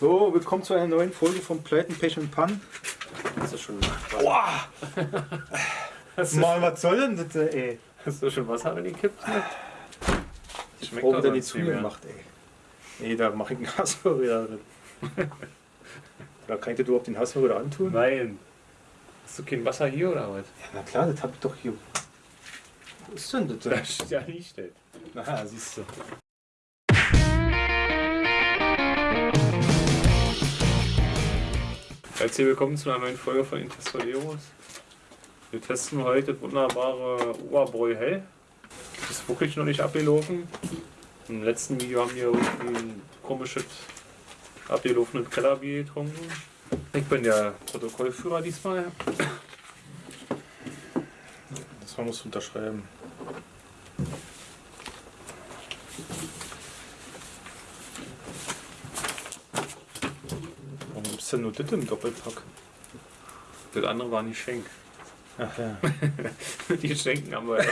So, willkommen zu einer neuen Folge von Pleiten, Pech und Pan. Hast du schon, Boah! Mann, was soll denn das, ey? hast du schon Wasser reingekippt? Schmeckt Oh, doch wieder die mehr. zugemacht, ey. Nee, da mach ich einen Hassel wieder drin. da kann ich dir überhaupt den Hassel wieder antun? Nein. Hast du kein Wasser hier oder was? Ja, na klar, das hab ich doch hier. Wo ist denn das? Da steht ja nicht. ey. Na, siehst du. Herzlich willkommen zu einer neuen Folge von Intestoleros. Wir testen heute das wunderbare Oberbräu Hell. Das ist wirklich noch nicht abgelaufen. Im letzten Video haben wir irgendwie ein komisches abgelaufenes Kellerbier getrunken. Ich bin der Protokollführer diesmal. Das muss unterschreiben. Gibt's denn nur das im Doppelpack? Das andere war nicht Schenk. Ach ja. Die Schenken haben wir ja.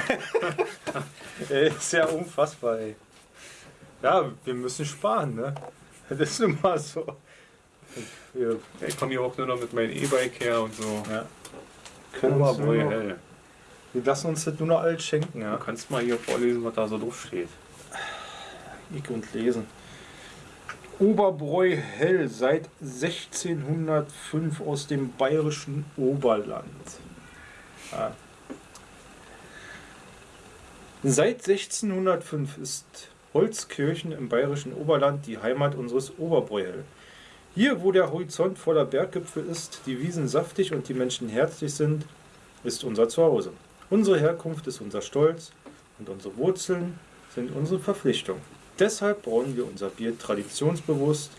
Ey, ist ja unfassbar, ey. Ja, wir müssen sparen, ne? Das ist nun mal so. Wir Ich komme hier auch nur noch mit meinem E-Bike her und so. ja. können Oberbräu noch, Hell. wir lassen uns das nur noch alles schenken, Du ja. kannst mal hier vorlesen, was da so drauf steht. Ich und lesen. Oberbräu hell seit 1605 aus dem bayerischen Oberland. Ja. Seit 1605 ist Holzkirchen im bayerischen Oberland die Heimat unseres Oberbräuhell. Hier, wo der Horizont voller Berggipfel ist, die Wiesen saftig und die Menschen herzlich sind, ist unser Zuhause. Unsere Herkunft ist unser Stolz und unsere Wurzeln sind unsere Verpflichtung. Deshalb brauen wir unser Bier traditionsbewusst,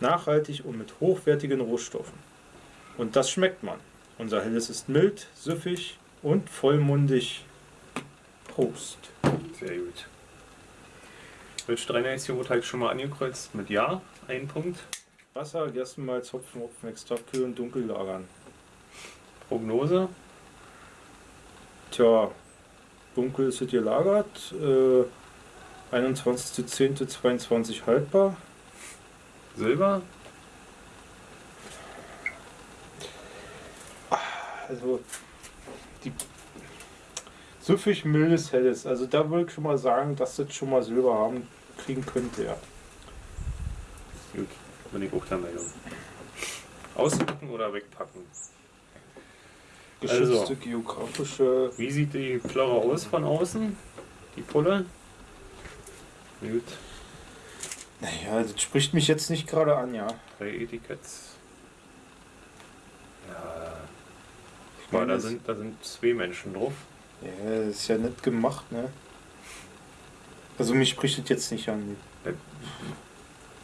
nachhaltig und mit hochwertigen Rohstoffen. Und das schmeckt man. Unser Helles ist mild, süffig und vollmundig. Prost. Sehr gut. Wildstreiner ist hier wurde halt schon mal angekreuzt mit Ja, ein Punkt. Wasser, Gerstenmalz, Hopfen, Hopfenextrakt, kühl und dunkel lagern. Prognose. Tja, dunkel ist es gelagert. Äh, 21.10.22 haltbar. Silber. Also die süffig mildes Helles. Also da würde ich schon mal sagen, dass das schon mal Silber haben kriegen könnte, ja. Gut, bin ich auch der Meinung. Auspacken oder wegpacken? Geschützte Also. geografische. Wie sieht die Plörre aus von außen? Die Pulle? Gut, Naja, das spricht mich jetzt nicht gerade an, ja. drei Etiketts. Ja. Ich meine, da sind, da sind zwei Menschen drauf. ja, das ist ja nett gemacht, ne? Also mich spricht das jetzt nicht an.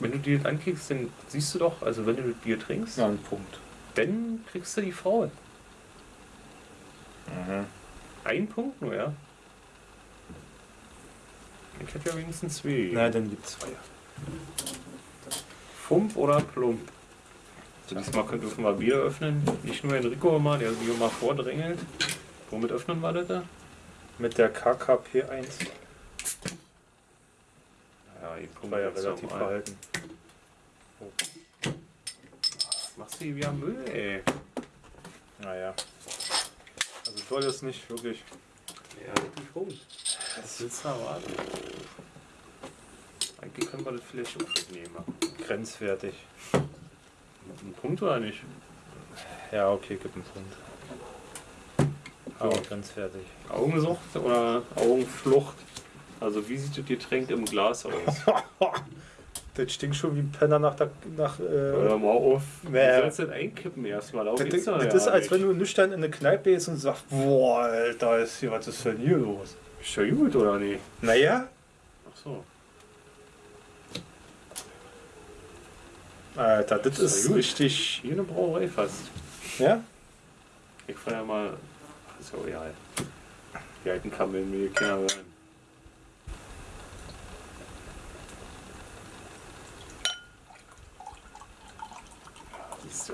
Wenn du dir das ankickst, dann siehst du doch, also wenn du das Bier trinkst, Ja, ein Punkt. dann kriegst du die Frau. Mhm. Ein Punkt nur, ja? Ich hätte ja wenigstens zwei. Na, dann gibt's zwei. Fump oder Plump? Also diesmal können- dürfen wir Bier öffnen. Nicht nur Enrico immer, der Bier mal vordrängelt. Womit öffnen wir das da? Mit der KKP1 Ja, die Plump war ja relativ verhalten. Machst du die wieder Müll, ey? Naja. Also toll ist nicht, wirklich. Ja, wirklich rum. Was willst du erwarten? Eigentlich können wir das vielleicht auch wegnehmen. Grenzwertig. Ein Punkt oder nicht? Ja, okay, gib einen Punkt. Aber grenzwertig. Augensucht oder Augenflucht? Also wie sieht das Getränk im Glas aus? Das stinkt schon wie ein Penner nach der. Nach, Hör äh, mal auf. Nee. Du sollst das einkippen erstmal. Das, das, das ja ist, als nicht. wenn du nüchtern in eine Kneipe gehst und sagst: Boah, Alter, ist hier, was ist denn hier los? Ist ja gut, oder nicht? Naja, Ach so. Alter, das Ist ist gut. richtig. Hier eine Brauerei fast. Ja? Ich fand ja mal. Ach, ist ja egal. Die alten Kamellen will keiner hören. Ja, siehst du.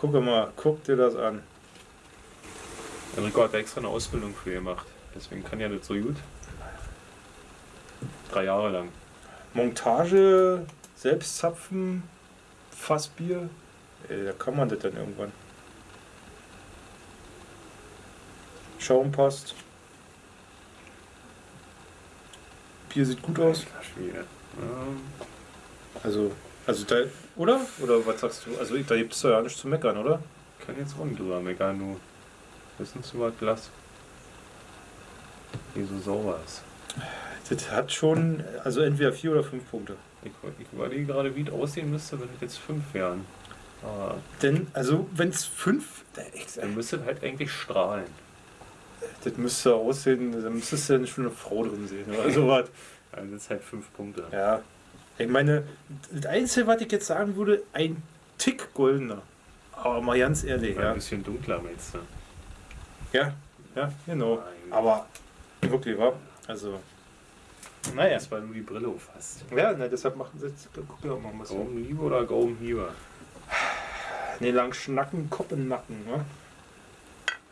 Guck mal, guck dir das an. Enrico hat da extra eine Ausbildung für gemacht. Deswegen kann ja nicht so gut. Drei Jahre lang. Montage, Selbstzapfen, Fassbier. Ey, da kann man das dann irgendwann. Schaum passt. Bier sieht gut aus. Also, also da, oder? Oder was sagst du? Also da gibt es ja nichts zu meckern, oder? kann jetzt auch nicht drüber meckern, du. Wissen Sie was Glas? Wie so sauber ist. Das hat schon, also entweder vier oder fünf Punkte. Ich, ich überlege gerade, wie es aussehen müsste, wenn es jetzt fünf wären. Aber Denn, also wenn es fünf, da- ich- dann müsste es halt eigentlich strahlen. das müsste aussehen, da müsstest du ja schon eine Frau drin sehen oder sowas. Also das ist halt fünf Punkte. Ja. Ich meine, das Einzige, was ich jetzt sagen würde, ein Tick goldener. Aber mal ganz ehrlich, Ein ja. bisschen dunkler meinst du? Ja, ja, genau. Nein. Aber wirklich, wa? Also, naja. Das war nur die Brille auffasst. Ja, ne, deshalb machen sie jetzt, guck ja auch mal was. Gaumenhiebe oder Gaumenhiebe? Ne, lang schnacken, Kopf im Nacken, ne?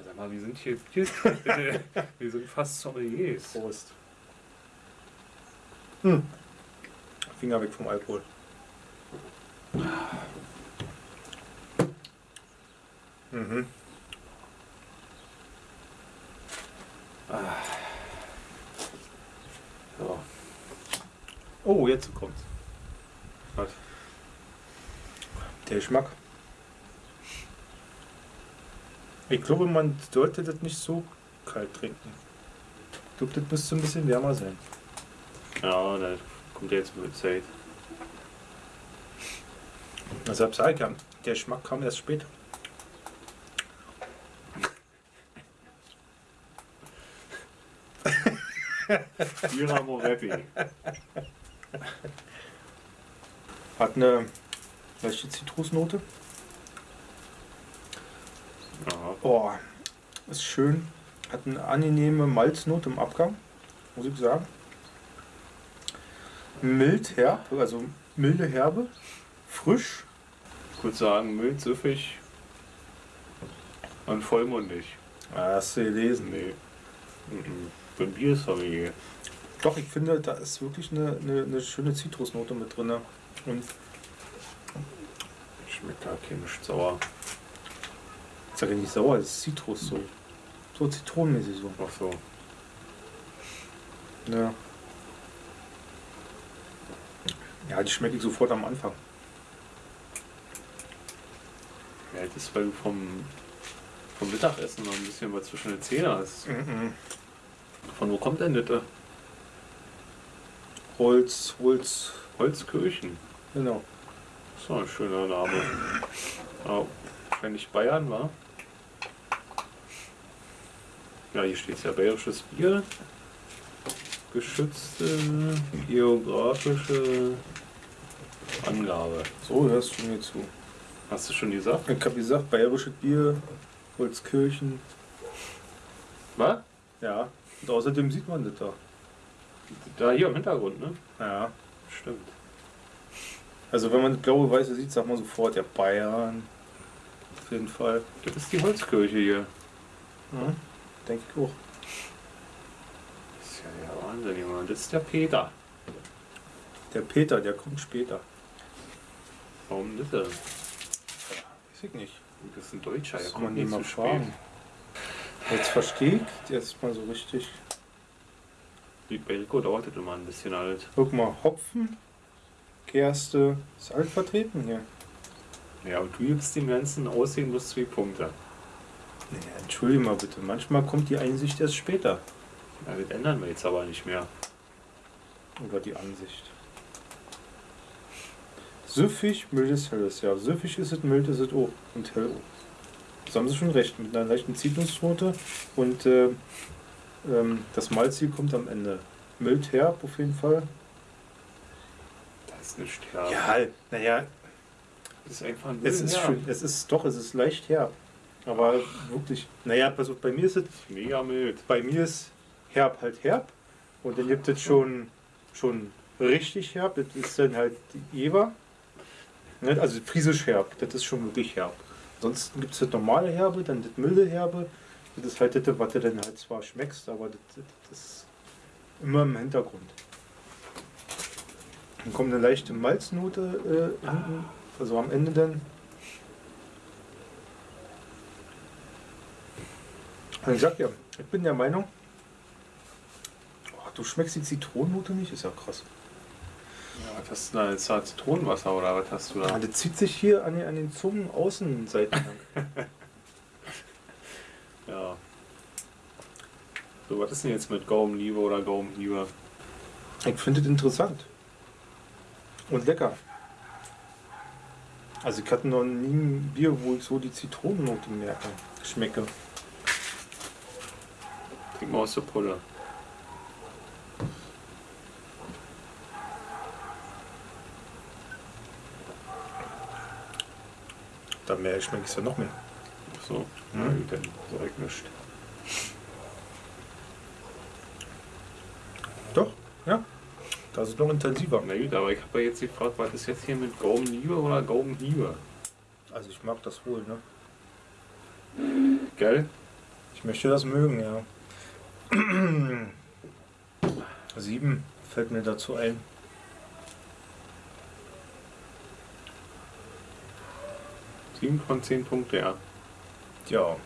Sag mal, wir sind hier, hier wir sind fast Sommeliers. Prost. Hm. Finger weg vom Alkohol. Mhm. Oh, jetzt kommt's. Was? Der Geschmack. Ich glaube, man sollte das nicht so kalt trinken. Ich glaube, das müsste ein bisschen wärmer sein. Ja, da kommt jetzt mit Zeit. Deshalb sage ich ja, der Geschmack kam erst später. Ira Moretti. Hat eine leichte Zitrusnote. Oh, ist schön. Hat eine angenehme Malznote im Abgang, muss ich sagen. Mild, herb, also milde Herbe. Frisch. ich würde sagen, mild, süffig und vollmundig. Ah, hast du gelesen. Nee. Mhm. Bin Biersommelier. Doch, ich finde, da ist wirklich eine, eine, eine schöne Zitrusnote mit drin. Und Schmeckt da chemisch sauer. ich sage ja nicht sauer, das ist Zitrus so. So zitronenmäßig so. Ach so. Ja. Ja, die schmecke ich sofort am Anfang. Ja, das ist, weil du vom, vom Mittagessen noch ein bisschen was zwischen den Zähnen hast. Mhm. Von wo kommt denn das? Holz, Holz, Holzkirchen. genau. Das ist doch ein schöner Name. Ja, wenn nicht Bayern war. Ja, hier steht ja bayerisches Bier. Geschützte geografische Angabe. So, hörst du mir zu. Hast du schon gesagt? Ich habe gesagt, bayerisches Bier, Holzkirchen. Was? Ja. Und außerdem sieht man das da. Da hier im Hintergrund, ne? Ja. Stimmt. Also wenn man das blaue Weiße sieht, sagt man sofort, ja Bayern. Auf jeden Fall. Das ist die Holzkirche hier. Mhm. Denke ich auch. Das ist ja der Wahnsinn, Junge. Das ist der Peter. Der Peter, der kommt später. Warum das denn? Weiß ich nicht. Das ist ein Deutscher, Das kommt mal zu spät. Jetzt verstehe ich jetzt mal so richtig. Die Belko dauert das immer ein bisschen alt. Guck mal, Hopfen, Gerste, ist alles vertreten hier. Ja, und du gibst dem ganzen Aussehen bloß zwei Punkte. Nee, entschuldige mal bitte, manchmal kommt die Einsicht erst später. Ja, das ändern wir jetzt aber nicht mehr. Oder die Ansicht. Süffig, mildes, helles. Ja, süffig ist es, mild ist es auch. Und hell auch. Das haben sie schon recht. Mit einer leichten Zitrusnote. Und äh, ähm, das Malzig kommt am Ende. Mild herb auf jeden Fall. Das ist nicht herb. Ja, naja, Das ist einfach ein es ist herb. schön. Es ist doch, es ist leicht herb. Aber wirklich, naja, pass auf, bei mir ist es, Mega mild. bei mir ist herb halt herb. Und dann gibt es schon, schon richtig herb. Das ist dann halt die Ne? Also friesisch herb, das ist schon wirklich herb. Ansonsten gibt es das normale Herbe, dann das milde Herbe, Das ist halt das, was du dann halt zwar schmeckst, aber das, das, das ist immer im Hintergrund. Dann kommt eine leichte Malznote äh, hinten, also am Ende dann. Und ich sag ja, ich bin der Meinung, oh, du schmeckst die Zitronennote nicht, ist ja krass. Ja, was hast du da jetzt da Zitronenwasser oder was hast du da? das zieht sich hier an den, an den Zungenaußenseiten lang. Ja. So, was ist denn jetzt mit Gaumenliebe oder Gaumenhiebe? Ich finde es interessant. Und lecker. Also ich hatte noch nie ein Bier, wo ich so die Zitronennote merke, schmecke. Trink mal aus der Pulle. Da mehr schmecke ich es ja noch mehr. Ach so, Hm. gut, dann sag ich nicht. Doch, ja. Das ist noch intensiver. Na gut, aber ich habe ja jetzt gefragt, was ist jetzt hier mit Gaumenliebe oder Gaumenhiebe? Also ich mag das wohl, ne? Gell? Ich möchte das mögen, ja. Sieben fällt mir dazu ein. Sieben von zehn Punkte, ja. Ja.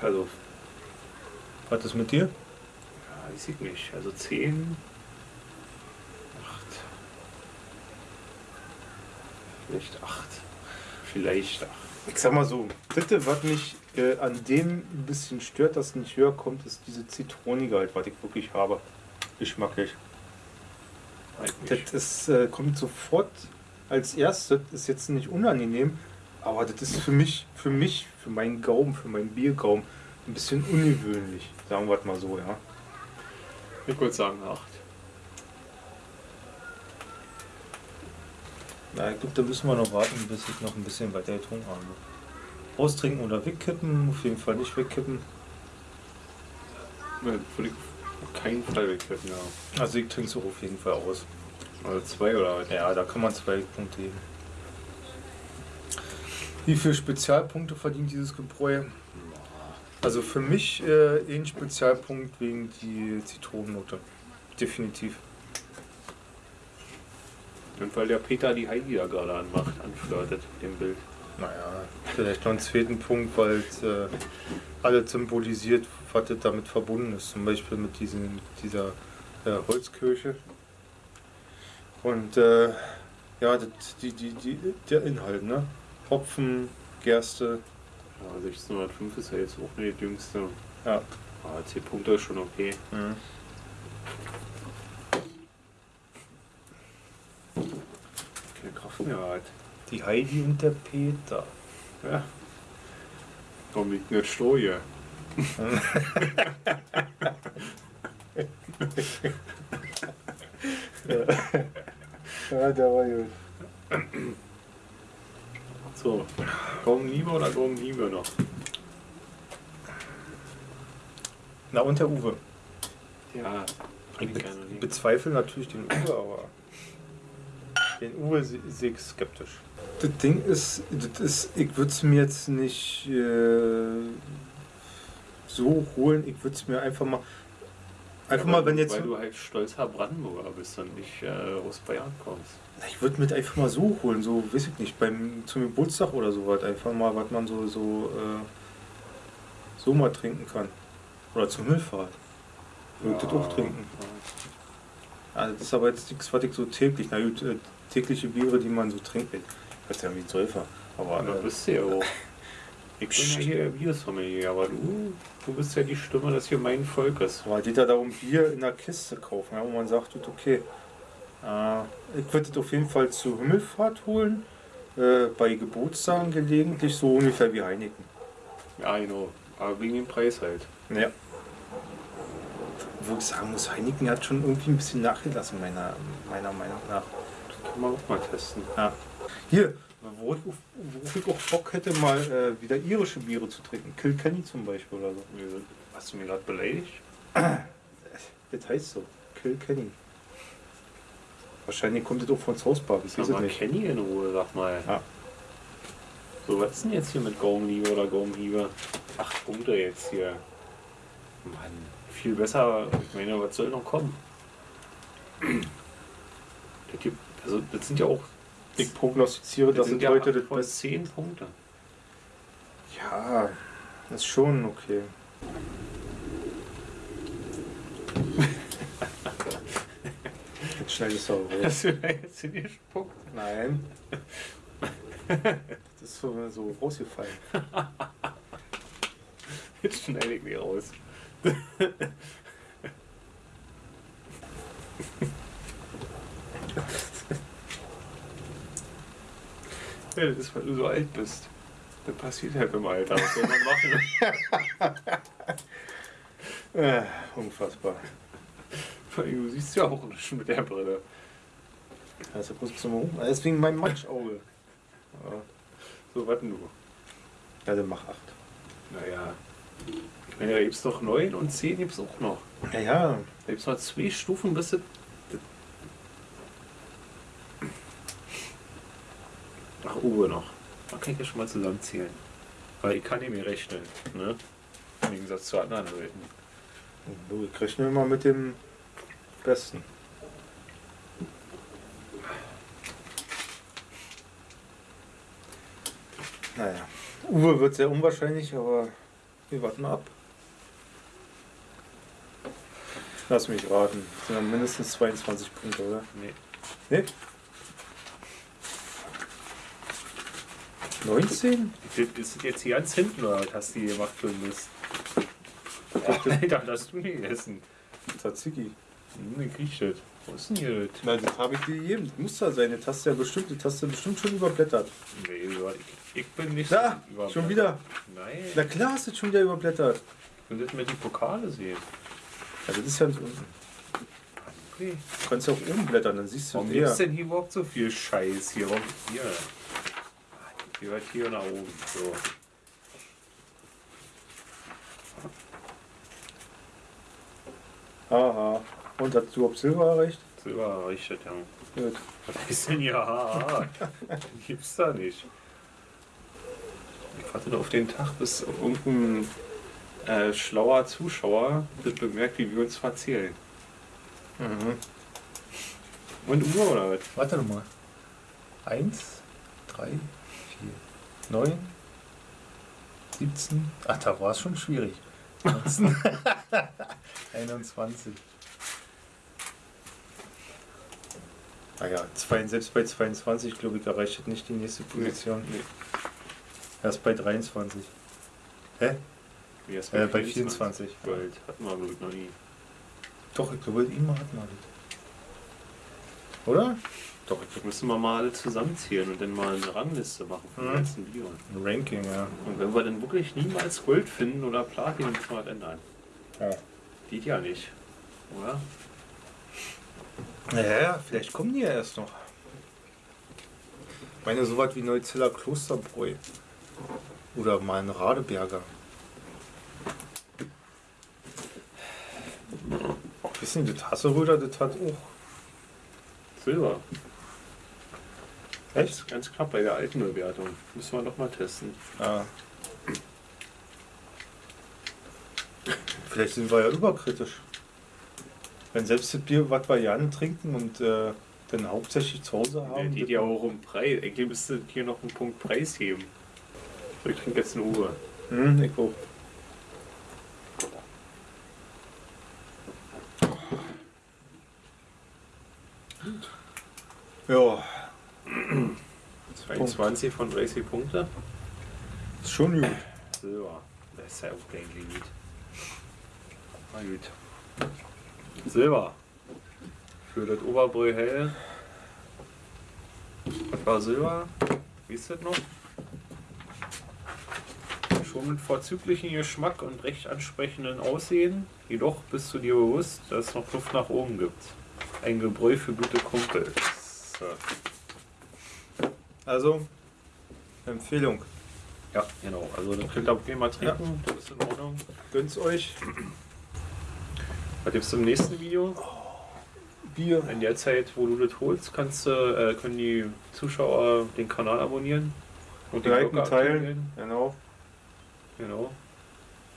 Also, Was ist mit dir? ja, weiß ich nicht. Also zehn. Acht. Vielleicht acht. Vielleicht acht. Ich sag mal so, bitte, was mich äh, an dem ein bisschen stört, dass es nicht höher kommt, ist diese Zitronige halt, was ich wirklich habe. Geschmacklich. Das ist, äh, kommt sofort als erstes, ist jetzt nicht unangenehm, aber das ist für mich, für mich, für meinen Gaumen, für meinen Biergaumen ein bisschen ungewöhnlich. Sagen wir es mal so, ja. Ich würde sagen acht. Na, ich glaube, da müssen wir noch warten, bis ich noch ein bisschen weiter getrunken habe. Austrinken oder wegkippen, auf jeden Fall nicht wegkippen. Ja, Würde ich auf keinen Fall wegkippen, ja. Also ich trinke es auch auf jeden Fall aus. Also zwei oder was? Ja, da kann man zwei Punkte geben. Wie viele Spezialpunkte verdient dieses Gebräu? Also für mich äh, ein Spezialpunkt wegen die Zitronennote. Definitiv. Und weil der Peter die Heidi da gerade anmacht, anflirtet, dem Bild. Naja, vielleicht noch einen zweiten Punkt, weil es äh, alles symbolisiert, was das damit verbunden ist. Zum Beispiel mit diesen, dieser äh, Holzkirche. Und äh, ja, die, die, die, der Inhalt, ne? Hopfen, Gerste, Ja, 1605 ist ja jetzt auch nicht die jüngste. ja. Aber 10 Punkte ist schon okay. Mhm. Keine Kraft mehr halt. Die Heidi und der Peter. Ja. Komm, ich nicht Stoje. Ja, der war gut. So. Gaumenliebe oder Gaumenliebe noch? Na und der Uwe. Ja, Ich trinke be bezweifle natürlich den Uwe, aber den Uwe se- sehe ich skeptisch. Das Ding ist, das ist ich würde es mir jetzt nicht äh, so holen. Ich würde es mir einfach mal, einfach mal, wenn jetzt, Weil du halt stolzer Brandenburger bist und nicht äh, aus Bayern kommst. ich würde mir das einfach mal so holen, so weiß ich nicht, beim zum Geburtstag oder so was, einfach mal, was man so so äh, so mal trinken kann oder zum Himmelfahrt. Würde ich das auch trinken. Also das ist aber jetzt nichts, was ich so täglich, na gut, äh, tägliche Biere, die man so trinkt. Ich weiß ja wie ein Säufer. Aber da äh, bist du ja auch. Ich bin ja hier der Biersommelier, aber du, du bist ja die Stimme des gemeinen Volkes. aber geht ja darum, Bier in der Kiste kaufen, ja, wo man sagt, gut, okay. Äh, ich würde das auf jeden Fall zur Himmelfahrt holen. Äh, bei Geburtstagen gelegentlich, so ungefähr wie Heineken. Ja, genau. Aber wegen dem Preis halt. Ja. Wo ich sagen muss, Heineken hat schon irgendwie ein bisschen nachgelassen, meiner, meiner Meinung nach. Kann man auch mal testen. Ja. Hier, wo ich, ich auch Bock hätte, mal äh, wieder irische Biere zu trinken. Kilkenny zum Beispiel oder so. Hast du mich gerade beleidigt? Das heißt so. Kilkenny. Wahrscheinlich kommt das auch von Southpark, ich Sag weiß es nicht. Kenny in Ruhe, sag mal. Ja. So, was ist denn jetzt hier mit Gaumenliebe oder Gaumenhiebe? Acht Punkte jetzt hier. Mann, viel besser. Ich meine, was soll noch kommen? Der Typ, also das sind ja auch Ich prognostiziere, das dass sind es ja heute acht das von Beste. zehn Punkte. Ja, das ist schon okay. Jetzt schneide ich es auch raus. Hast du da jetzt hingespuckt? Nein. Das ist so, so rausgefallen. Jetzt schneide ich die raus. Das ist, weil du so alt bist. Das passiert halt im Alter. Was soll man machen? Äh, unfassbar. Du siehst ja auch schon mit der Brille. Ja bloß zum Rum. Deswegen mein Matschauge. Ja, So, warten du. ja, dann mach 8. Naja. Ich meine, da gibt es doch 9 und 10 gibt es auch noch. Ja, ja. Da gibt es noch zwei Stufen, bis das. Ach, Uwe noch. Da kann ich ja schon mal zusammenzählen. Weil ich kann nicht mehr rechnen. Ne? Im Gegensatz zu anderen Leuten. Du, ich rechne immer mit dem Besten. Naja. Uwe wird sehr unwahrscheinlich, aber wir warten ab. Lass mich raten. Das sind dann mindestens 22 Punkte, oder? Nee. Ne? 19? Das ist jetzt hier ganz hinten, oder was hast du hier gemacht für Mist? Alter, das hast du nie gegessen. Tzatziki. Hm, ich krieg das. Wo ist denn hier das? Na, das habe ich dir gegeben. Das muss da sein. Das hast du ja bestimmt, das hast du bestimmt schon überblättert. Nee, ich, ich bin nicht Da, über- schon wieder. Nein, Na klar hast du das schon wieder überblättert. ich will das mit die Pokale sehen. Also das ist ja nicht unten. Okay. Du kannst ja auch oben blättern, dann siehst du Warum gibt es denn hier überhaupt so viel Scheiß hier? Warum hier? Hier weit hier nach oben. So. Haha. Und hast du überhaupt Silber erreicht? Silber errichtet, ja. Gut. Was ist denn hier? Haha. Gibt's da nicht. Ich warte nur auf den Tag, bis irgendein äh, schlauer Zuschauer das bemerkt, wie wir uns verzählen. Mhm. Und Uhr oder was? Warte noch mal. Eins, drei, vier, neun, 17. Ach, da war es schon schwierig. 19, 21. Naja, zwei, selbst bei 22, glaube ich, erreicht das nicht die nächste Position. Nee. Erst bei 23. Hä? Wie erst Äh, bei 24. Gold hatten wir, glaube ich, noch nie. Doch, ich glaube, immer hat man das. Oder? Doch, ich müssen wir mal alle zusammenzählen und dann mal eine Rangliste machen von den Mhm. ganzen Videos. Ein Ranking, ja. Und wenn wir dann wirklich niemals Gold finden oder Platin, müssen wir halt ändern. ja. Geht ja nicht. Oder? Ja, ja, vielleicht kommen die ja erst noch. Ich meine, so was wie Neuziller Klosterbräu. Oder mal ein Radeberger. Wissen Sie, das Hasseröder, das hat auch. Silber. Echt? Ganz, ganz knapp bei der alten Bewertung. Müssen wir doch mal testen. Ja. Vielleicht sind wir ja überkritisch. Wenn selbst das Bier, was wir Jan trinken und äh, dann hauptsächlich zu Hause haben. geht ja auch um Preis. Eigentlich müsste hier noch einen Punkt Preis heben. So, ich trinke jetzt eine Uhr. Hm, ich auch. Ja, 22 von 30 Punkte. ist schon gut. Silber. Das ist ja auch kein Limit. Na gut. Silber. Für das Oberbräu hell. Was war Silber? Wie ist das noch? Schon mit vorzüglichem Geschmack und recht ansprechenden Aussehen. Jedoch bist du dir bewusst, dass es noch Luft nach oben gibt. Ein Gebräu für gute Kumpels. So. Also, Empfehlung. Ja, genau. Also das könnt ihr auch gerne mal trinken. Das ist in Ordnung. Gönnt's euch. Was gibt's im nächsten Video? Bier. In der Zeit, wo du das holst, kannst du, äh, können die Zuschauer den Kanal abonnieren und die Liken, teilen. Genau. Genau.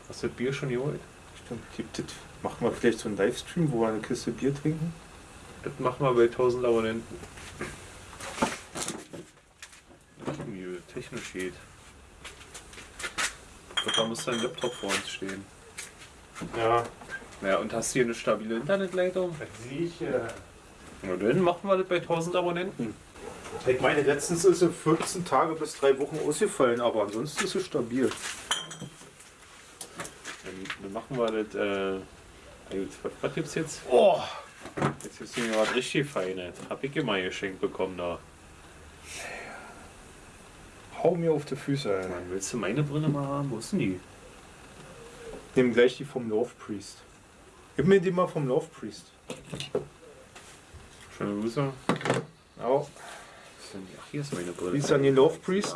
Hast du das Bier schon geholt? Stimmt, gibt es. Machen wir vielleicht so einen Livestream, wo wir eine Kiste Bier trinken? Das machen wir bei 1000 Abonnenten. Wie technisch geht. Ich glaub, Da muss dein Laptop vor uns stehen. Ja. Ja, und hast du hier eine stabile Internetleitung? Sicher. Na dann machen wir das bei 1000 Abonnenten. Ich meine, letztens ist sie 14 Tage bis drei Wochen ausgefallen, aber ansonsten ist sie stabil. Dann, dann machen wir das. Äh, was gibt's jetzt? Oh! Jetzt gibt's mir was richtig Feines. Hab ich immer geschenkt bekommen da. Hau mir auf die Füße ein. Mann, willst du meine Brille mal haben? Wo ist denn die? Nimm gleich die vom Love Priest. Gib mir die mal vom Love Priest. Schöne Grüße. Ist die? Ach, hier ist meine Brille. Wie ist an den Love Priest?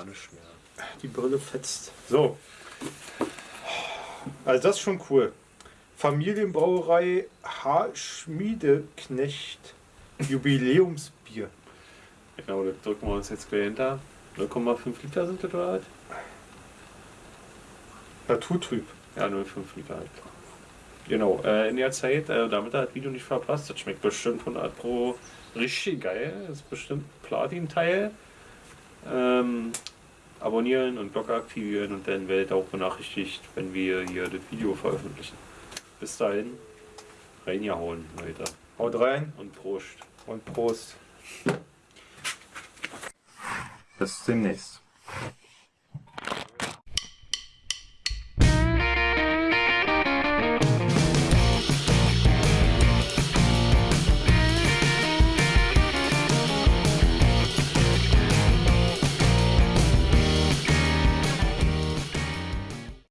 Die Brille fetzt. So. Also das ist schon cool. Familienbrauerei H. Schmiedeknecht Jubiläumsbier. Genau, das drücken wir uns jetzt gleich hinter. 0,5 Liter sind das oder was? Naturtrüb. Ja, 0,5 Liter halt. Genau, äh, in der Zeit, äh, damit ihr das Video nicht verpasst, das schmeckt bestimmt 100 Pro richtig geil. Das ist bestimmt Platin-Teil. Ähm, abonnieren und Glocke aktivieren und dann werdet ihr auch benachrichtigt, wenn wir hier das Video veröffentlichen. Bis dahin, reingehauen, Leute. Haut rein Und Prost. und Prost. Bis demnächst.